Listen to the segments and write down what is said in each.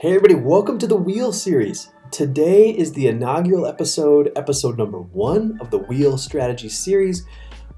Hey everybody, welcome to the Wheel series. Today is the inaugural episode, episode number one of the Wheel Strategy series,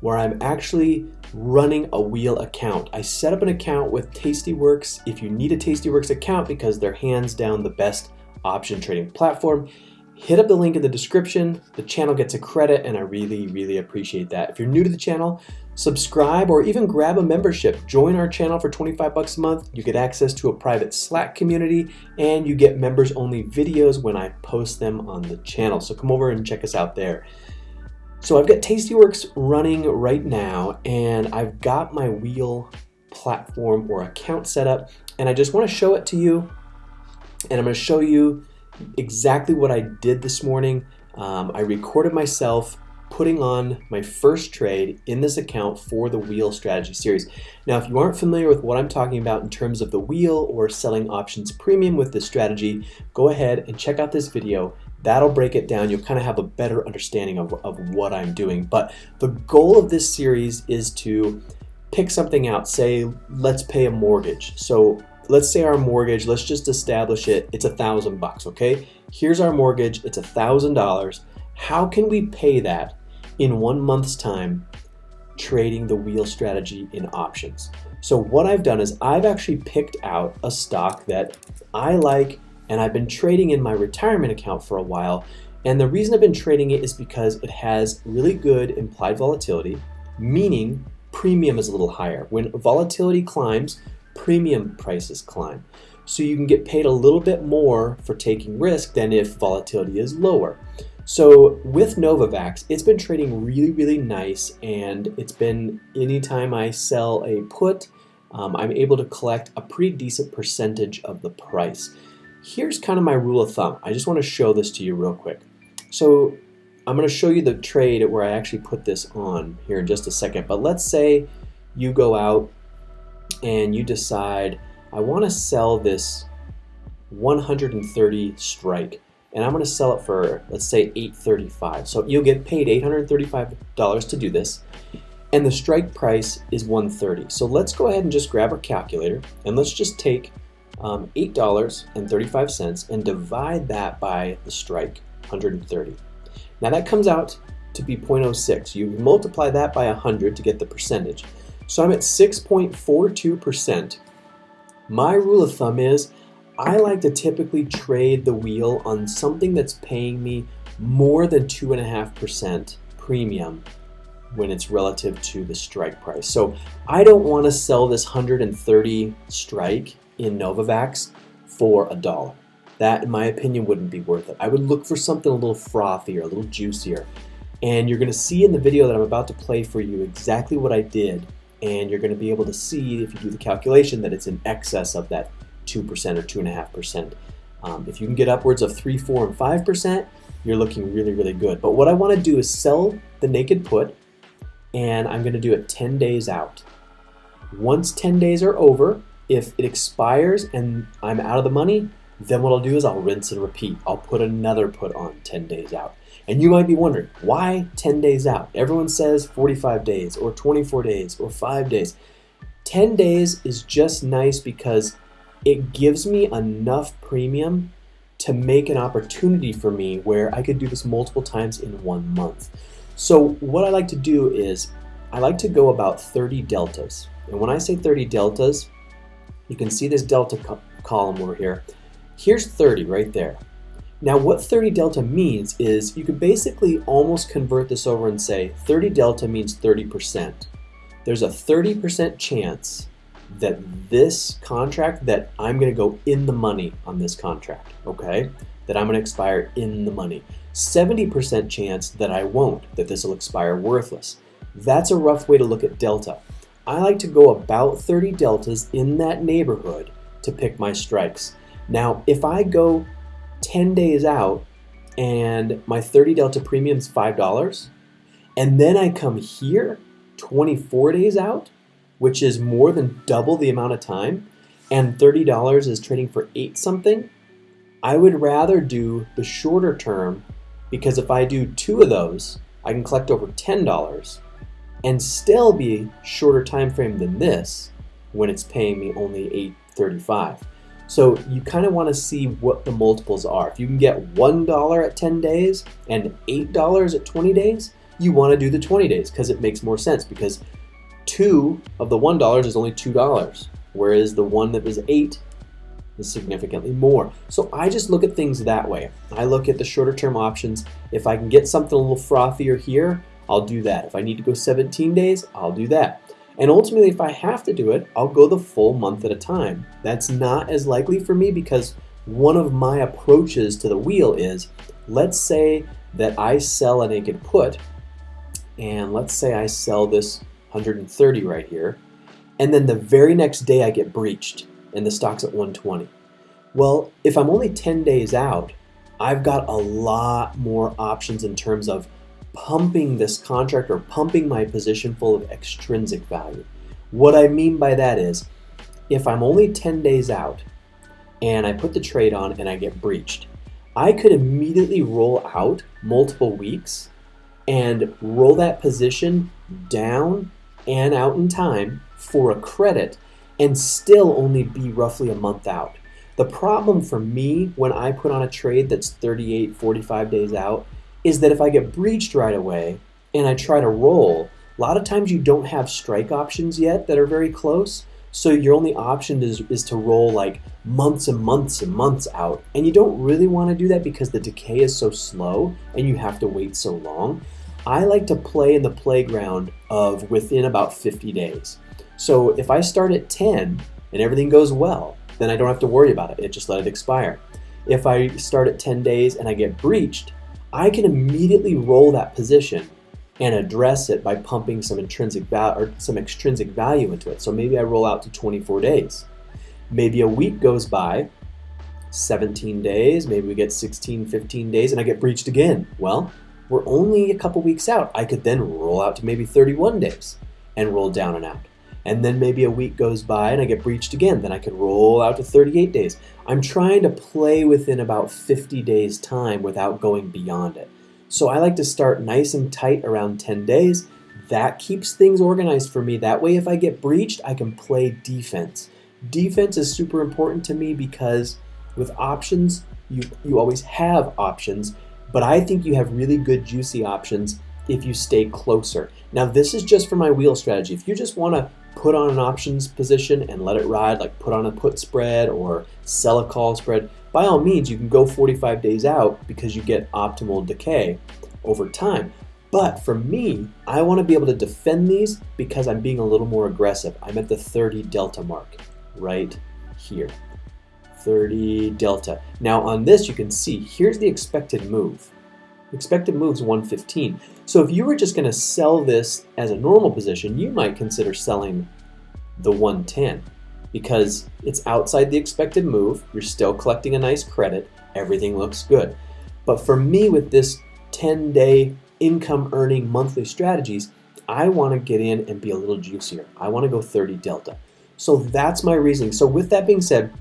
where I'm actually running a Wheel account. I set up an account with Tastyworks. If you need a Tastyworks account because they're hands down the best option trading platform, hit up the link in the description. The channel gets a credit and I really, really appreciate that. If you're new to the channel, subscribe or even grab a membership. Join our channel for 25 bucks a month. You get access to a private Slack community and you get members only videos when I post them on the channel. So come over and check us out there. So I've got Tastyworks running right now and I've got my wheel platform or account set up and I just want to show it to you and I'm going to show you exactly what I did this morning. Um, I recorded myself putting on my first trade in this account for the wheel strategy series. Now, if you aren't familiar with what I'm talking about in terms of the wheel or selling options premium with this strategy, go ahead and check out this video. That'll break it down. You'll kind of have a better understanding of, of what I'm doing. But the goal of this series is to pick something out. Say, let's pay a mortgage. So let's say our mortgage, let's just establish it, it's a thousand bucks, okay? Here's our mortgage, it's a thousand dollars. How can we pay that in one month's time trading the wheel strategy in options? So what I've done is I've actually picked out a stock that I like and I've been trading in my retirement account for a while. And the reason I've been trading it is because it has really good implied volatility, meaning premium is a little higher. When volatility climbs, premium prices climb. So you can get paid a little bit more for taking risk than if volatility is lower. So with Novavax, it's been trading really, really nice, and it's been anytime I sell a put, um, I'm able to collect a pretty decent percentage of the price. Here's kind of my rule of thumb. I just want to show this to you real quick. So I'm going to show you the trade where I actually put this on here in just a second. But let's say you go out and you decide, I want to sell this 130 strike and I'm going to sell it for let's say 835 so you'll get paid $835 to do this. And the strike price is 130 so let's go ahead and just grab our calculator and let's just take um, $8.35 and divide that by the strike 130 now that comes out to be 0.06 you multiply that by 100 to get the percentage. So I'm at 6.42%. My rule of thumb is I like to typically trade the wheel on something that's paying me more than 2.5% premium when it's relative to the strike price. So I don't want to sell this 130 strike in Novavax for a dollar. That, in my opinion, wouldn't be worth it. I would look for something a little frothier, a little juicier. And you're going to see in the video that I'm about to play for you exactly what I did and you're going to be able to see if you do the calculation that it's in excess of that 2% or 2.5%. Um, if you can get upwards of 3, 4, and 5%, you're looking really, really good. But what I want to do is sell the naked put, and I'm going to do it 10 days out. Once 10 days are over, if it expires and I'm out of the money, then what I'll do is I'll rinse and repeat. I'll put another put on 10 days out. And you might be wondering, why 10 days out? Everyone says 45 days or 24 days or 5 days. 10 days is just nice because it gives me enough premium to make an opportunity for me where I could do this multiple times in one month. So what I like to do is I like to go about 30 deltas. And when I say 30 deltas, you can see this delta co column over here. Here's 30 right there. Now what 30 delta means is you could basically almost convert this over and say 30 delta means 30%. There's a 30% chance that this contract that I'm to go in the money on this contract, okay? That I'm to expire in the money. 70% chance that I won't, that this will expire worthless. That's a rough way to look at delta. I like to go about 30 deltas in that neighborhood to pick my strikes. Now, if I go 10 days out and my 30 Delta premium is $5, and then I come here 24 days out, which is more than double the amount of time, and $30 is trading for 8 something, I would rather do the shorter term because if I do two of those, I can collect over $10 and still be shorter time frame than this when it's paying me only 835. So you kind of want to see what the multiples are. If you can get $1 at 10 days and $8 at 20 days, you want to do the 20 days because it makes more sense because two of the $1 is only $2, whereas the one that was 8 is significantly more. So I just look at things that way. I look at the shorter term options. If I can get something a little frothier here, I'll do that. If I need to go 17 days, I'll do that. And ultimately, if I have to do it, I'll go the full month at a time. That's not as likely for me because one of my approaches to the wheel is let's say that I sell a naked put, and let's say I sell this 130 right here, and then the very next day I get breached and the stock's at 120. Well, if I'm only 10 days out, I've got a lot more options in terms of pumping this contract or pumping my position full of extrinsic value. What I mean by that is if I'm only 10 days out and I put the trade on and I get breached, I could immediately roll out multiple weeks and roll that position down and out in time for a credit and still only be roughly a month out. The problem for me when I put on a trade that's 38, 45 days out is that if I get breached right away and I try to roll, a lot of times you don't have strike options yet that are very close. So your only option is, is to roll like months and months and months out. And you don't really want to do that because the decay is so slow and you have to wait so long. I like to play in the playground of within about 50 days. So if I start at 10 and everything goes well, then I don't have to worry about it. It just let it expire. If I start at 10 days and I get breached, I can immediately roll that position and address it by pumping some intrinsic value or some extrinsic value into it. So maybe I roll out to 24 days. Maybe a week goes by, 17 days, maybe we get 16, 15 days, and I get breached again. Well, we're only a couple weeks out. I could then roll out to maybe 31 days and roll down and out and then maybe a week goes by and I get breached again. Then I could roll out to 38 days. I'm trying to play within about 50 days time without going beyond it. So I like to start nice and tight around 10 days. That keeps things organized for me. That way if I get breached, I can play defense. Defense is super important to me because with options, you, you always have options, but I think you have really good juicy options if you stay closer. Now this is just for my wheel strategy. If you just want to put on an options position and let it ride, like put on a put spread or sell a call spread, by all means, you can go 45 days out because you get optimal decay over time. But for me, I want to be able to defend these because I'm being a little more aggressive. I'm at the 30 delta mark right here. 30 delta. Now on this, you can see here's the expected move. Expected move is 115. So if you were just going to sell this as a normal position, you might consider selling the 110 because it's outside the expected move. You're still collecting a nice credit. Everything looks good. But for me, with this 10 day income earning monthly strategies, I want to get in and be a little juicier. I want to go 30 delta. So that's my reasoning. So with that being said,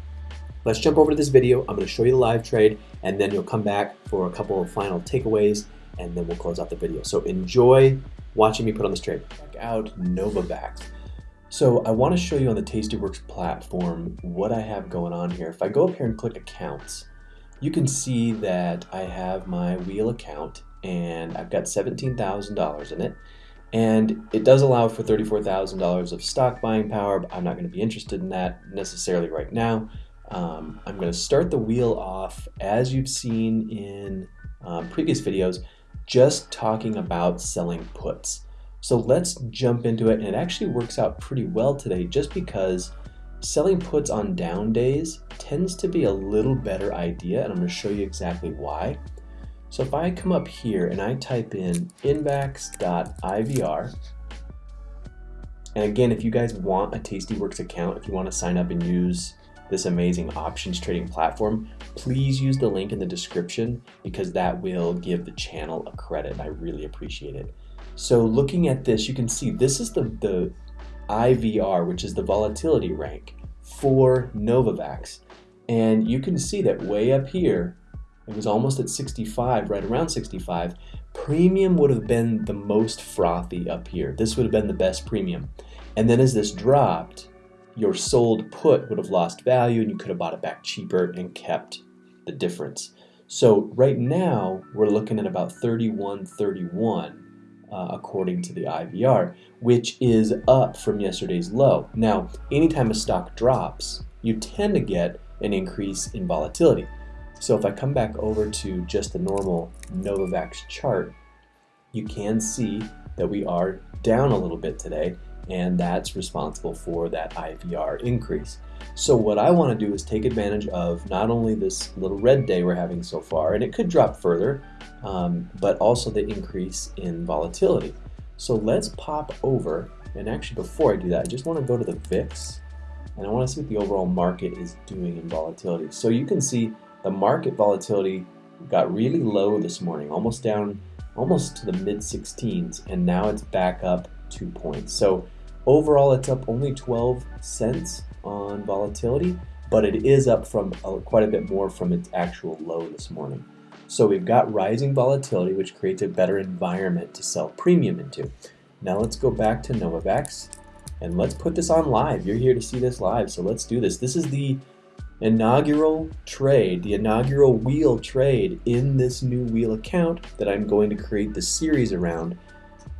let's jump over to this video. I'm going to show you the live trade and then you'll come back for a couple of final takeaways and then we'll close out the video. So enjoy watching me put on this trade. Check out Novavax. So I want to show you on the Tastyworks platform what I have going on here. If I go up here and click accounts, you can see that I have my wheel account and I've got $17,000 in it. And it does allow for $34,000 of stock buying power, but I'm not going to be interested in that necessarily right now. Um, I'm going to start the wheel off as you've seen in um, previous videos, just talking about selling puts. So let's jump into it, and it actually works out pretty well today just because selling puts on down days tends to be a little better idea, and I'm going to show you exactly why. So if I come up here and I type in NVAX.IVR, and again, if you guys want a Tastyworks account, if you want to sign up and use this amazing options trading platform, please use the link in the description because that will give the channel a credit. I really appreciate it. So looking at this, you can see this is the, the IVR, which is the volatility rank for Novavax. And you can see that way up here, it was almost at 65, right around 65. Premium would have been the most frothy up here. This would have been the best premium. And then as this dropped, your sold put would have lost value and you could have bought it back cheaper and kept the difference. So right now we're looking at about 31.31 uh, according to the IVR, which is up from yesterday's low. Now, anytime a stock drops, you tend to get an increase in volatility. So if I come back over to just the normal Novavax chart, you can see that we are down a little bit today and that's responsible for that IVR increase. So what I want to do is take advantage of not only this little red day we're having so far, and it could drop further, um, but also the increase in volatility. So let's pop over, and actually before I do that, I just want to go to the VIX, and I want to see what the overall market is doing in volatility. So you can see the market volatility got really low this morning, almost down almost to the mid 16s, and now it's back up two points. So Overall, it's up only 12 cents on volatility, but it is up from uh, quite a bit more from its actual low this morning. So we've got rising volatility, which creates a better environment to sell premium into. Now let's go back to Novavax and let's put this on live. You're here to see this live, so let's do this. This is the inaugural trade, the inaugural wheel trade in this new wheel account that I'm going to create the series around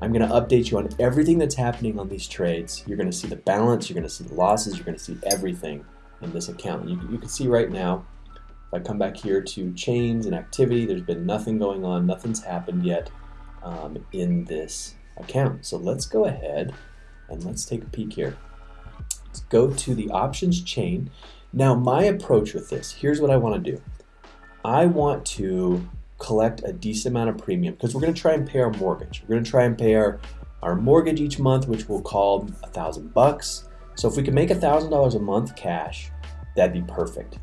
I'm going to update you on everything that's happening on these trades. You're going to see the balance, you're going to see the losses, you're going to see everything in this account. You, you can see right now, if I come back here to chains and activity, there's been nothing going on, nothing's happened yet um, in this account. So let's go ahead and let's take a peek here. Let's go to the options chain. Now my approach with this, here's what I want to do. I want to collect a decent amount of premium because we're going to try and pay our mortgage. We're going to try and pay our, our mortgage each month, which we'll call a thousand bucks. So if we can make a thousand dollars a month cash, that'd be perfect.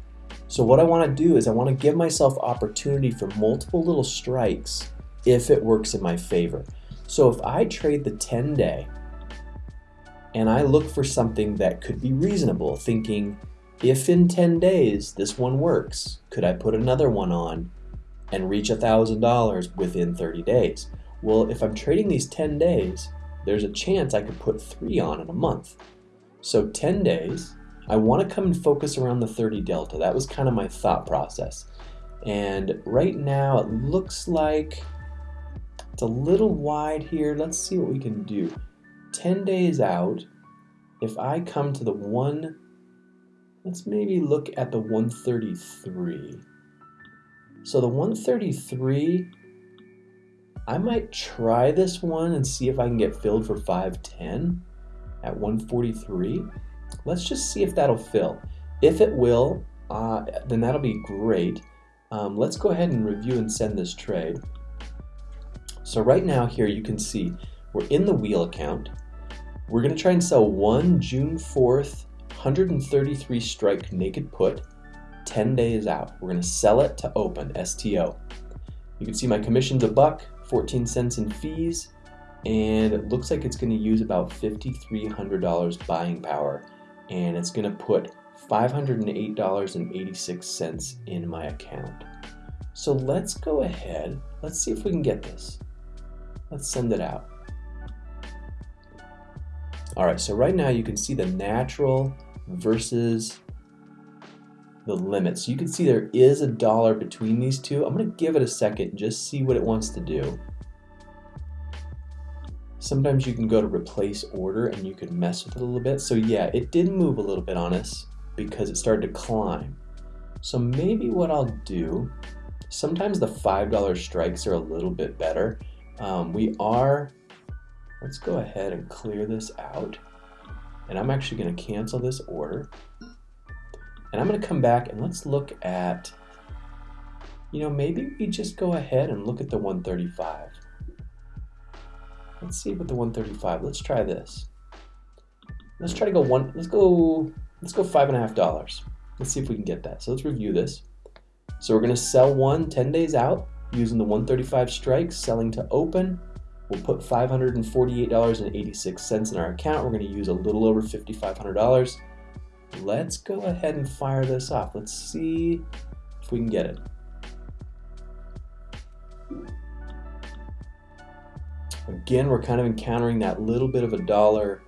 So what I want to do is I want to give myself opportunity for multiple little strikes if it works in my favor. So if I trade the 10 day and I look for something that could be reasonable, thinking if in 10 days this one works, could I put another one on and reach $1,000 within 30 days. Well, if I'm trading these 10 days, there's a chance I could put three on in a month. So 10 days, I want to come and focus around the 30 delta. That was kind of my thought process. And right now it looks like it's a little wide here. Let's see what we can do. 10 days out, if I come to the one, let's maybe look at the 133. So the 133, I might try this one and see if I can get filled for 510 at 143. Let's just see if that'll fill. If it will, uh, then that'll be great. Um, let's go ahead and review and send this trade. So right now here you can see we're in the wheel account. We're going to try and sell one June 4th 133 strike naked put 10 days out. We're going to sell it to open, STO. You can see my commission's a buck, 14 cents in fees, and it looks like it's going to use about $5,300 buying power, and it's going to put $508.86 in my account. So let's go ahead, let's see if we can get this. Let's send it out. All right, so right now you can see the natural versus the limit. So you can see there is a dollar between these two. I'm to give it a second, just see what it wants to do. Sometimes you can go to replace order and you can mess with it a little bit. So yeah, it did move a little bit on us because it started to climb. So maybe what I'll do, sometimes the $5 strikes are a little bit better. Um, we are, let's go ahead and clear this out. And I'm actually going to cancel this order. And I'm going to come back and let's look at, you know, maybe we just go ahead and look at the 135. Let's see what the 135, let's try this. Let's try to go one, let's go, let's go five and a half dollars. Let's see if we can get that. So let's review this. So we're going to sell one 10 days out using the 135 strikes, selling to open. We'll put $548.86 in our account. We're going to use a little over $5,500 let's go ahead and fire this off. Let's see if we can get it. Again, we're kind of encountering that little bit of a dollar.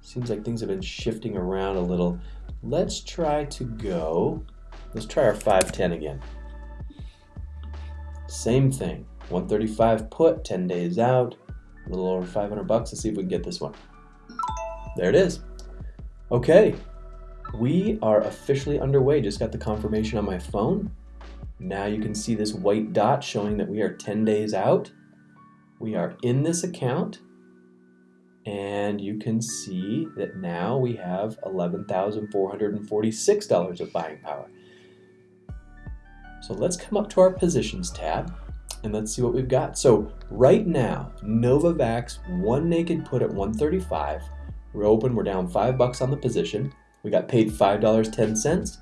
Seems like things have been shifting around a little. Let's try to go, let's try our 510 again. Same thing, 135 put, 10 days out, a little over 500 bucks. Let's see if we can get this one. There it is. Okay, we are officially underway. Just got the confirmation on my phone. Now you can see this white dot showing that we are 10 days out. We are in this account and you can see that now we have $11,446 of buying power. So let's come up to our positions tab and let's see what we've got. So right now, Novavax, one naked put at 135. We're open, we're down five bucks on the position. We got paid $5.10.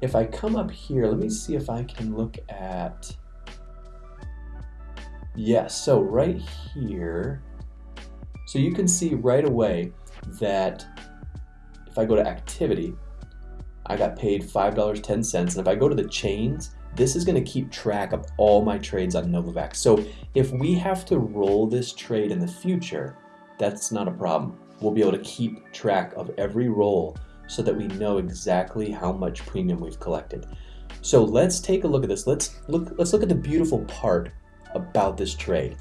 If I come up here, let me see if I can look at, yes, so right here, so you can see right away that if I go to activity, I got paid $5.10. And if I go to the chains, this is going to keep track of all my trades on Novavax. So if we have to roll this trade in the future, that's not a problem. We'll be able to keep track of every roll so that we know exactly how much premium we've collected. So let's take a look at this. Let's look let's look at the beautiful part about this trade.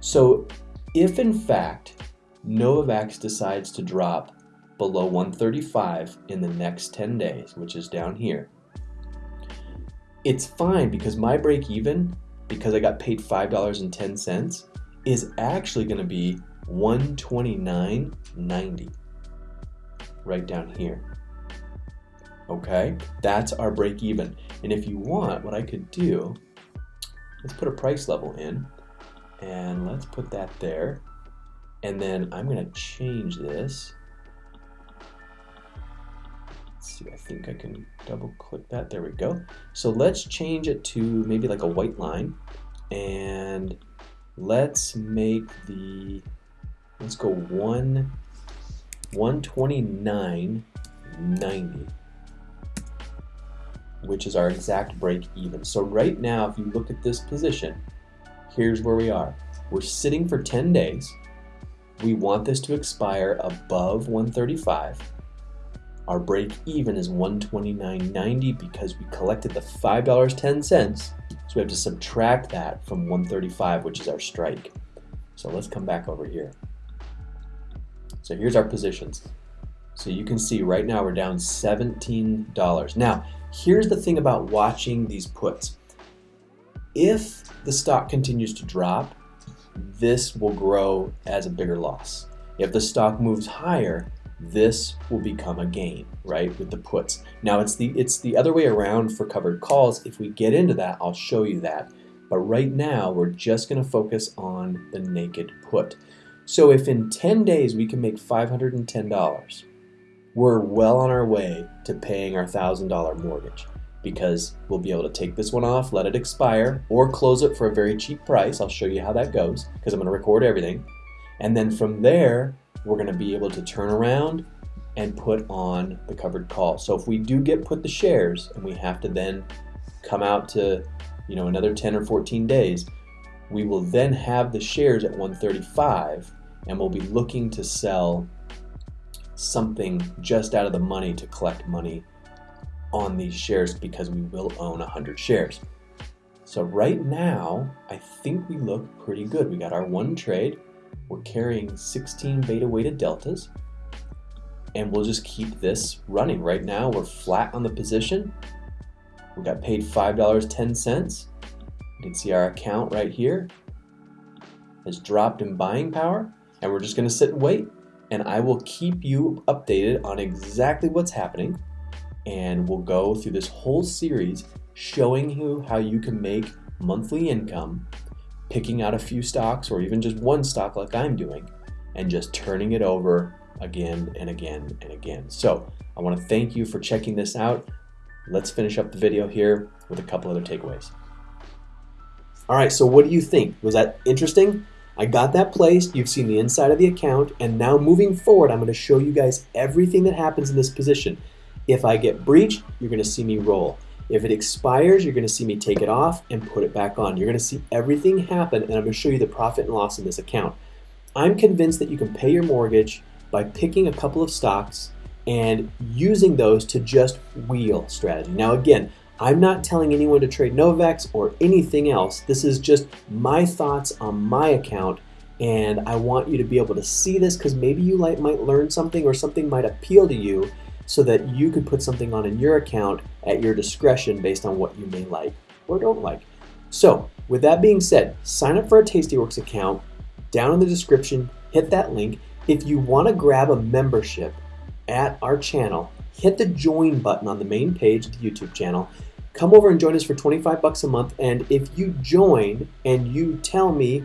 So if in fact Novavax decides to drop below 135 in the next 10 days, which is down here, it's fine because my break even, because I got paid $5.10, is actually going to be 129.90 right down here. Okay, that's our break even. And if you want, what I could do, let's put a price level in and let's put that there. And then I'm gonna change this. Let's see, I think I can double click that. There we go. So let's change it to maybe like a white line. And let's make the, let's go one, 129.90 which is our exact break even. So right now, if you look at this position, here's where we are. We're sitting for 10 days. We want this to expire above 135. Our break even is 129.90 because we collected the $5.10. So we have to subtract that from 135, which is our strike. So let's come back over here. So here's our positions. So you can see right now we're down $17. Now, here's the thing about watching these puts. If the stock continues to drop, this will grow as a bigger loss. If the stock moves higher, this will become a gain, right, with the puts. Now it's the it's the other way around for covered calls. If we get into that, I'll show you that. But right now, we're just going to focus on the naked put. So if in 10 days we can make $510, we're well on our way to paying our $1,000 mortgage because we'll be able to take this one off, let it expire, or close it for a very cheap price. I'll show you how that goes because I'm going to record everything. And then from there, we're going to be able to turn around and put on the covered call. So if we do get put the shares and we have to then come out to, you know, another 10 or 14 days, we will then have the shares at 135 and we'll be looking to sell something just out of the money to collect money on these shares because we will own 100 shares. So right now, I think we look pretty good. We got our one trade. We're carrying 16 beta weighted deltas and we'll just keep this running. Right now, we're flat on the position. We got paid $5.10. You can see our account right here has dropped in buying power and we're just gonna sit and wait and I will keep you updated on exactly what's happening. And we'll go through this whole series showing you how you can make monthly income, picking out a few stocks or even just one stock like I'm doing, and just turning it over again and again and again. So I want to thank you for checking this out. Let's finish up the video here with a couple other takeaways. All right, so what do you think? Was that interesting? I got that placed, you've seen the inside of the account, and now moving forward, I'm going to show you guys everything that happens in this position. If I get breached, you're going to see me roll. If it expires, you're going to see me take it off and put it back on. You're going to see everything happen, and I'm going to show you the profit and loss in this account. I'm convinced that you can pay your mortgage by picking a couple of stocks and using those to just wheel strategy. Now again, I'm not telling anyone to trade Novex or anything else. This is just my thoughts on my account and I want you to be able to see this because maybe you might learn something or something might appeal to you so that you could put something on in your account at your discretion based on what you may like or don't like. So with that being said, sign up for a Tastyworks account down in the description, hit that link. If you want to grab a membership at our channel, hit the join button on the main page of the YouTube channel come over and join us for 25 bucks a month. And if you join and you tell me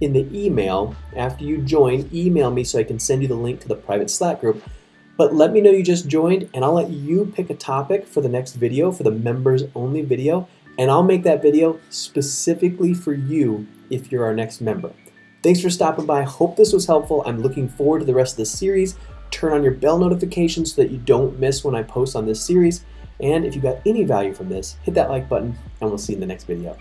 in the email after you join, email me so I can send you the link to the private Slack group. But let me know you just joined and I'll let you pick a topic for the next video, for the members only video, and I'll make that video specifically for you if you're our next member. Thanks for stopping by. Hope this was helpful. I'm looking forward to the rest of the series. Turn on your bell notifications so that you don't miss when I post on this series. And if you got any value from this, hit that like button and we'll see you in the next video.